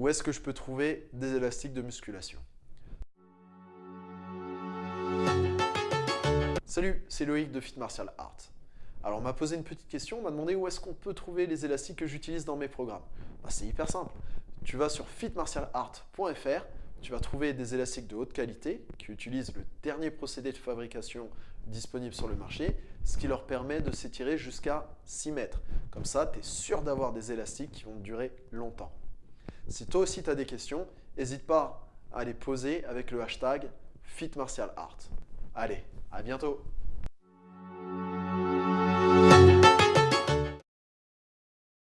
où est-ce que je peux trouver des élastiques de musculation. Salut, c'est Loïc de Fit Martial Art. Alors on m'a posé une petite question, on m'a demandé où est-ce qu'on peut trouver les élastiques que j'utilise dans mes programmes. Bah, c'est hyper simple. Tu vas sur fitmartialart.fr, tu vas trouver des élastiques de haute qualité qui utilisent le dernier procédé de fabrication disponible sur le marché, ce qui leur permet de s'étirer jusqu'à 6 mètres. Comme ça, tu es sûr d'avoir des élastiques qui vont durer longtemps. Si toi aussi tu as des questions, n'hésite pas à les poser avec le hashtag FitMartialArt. Allez, à bientôt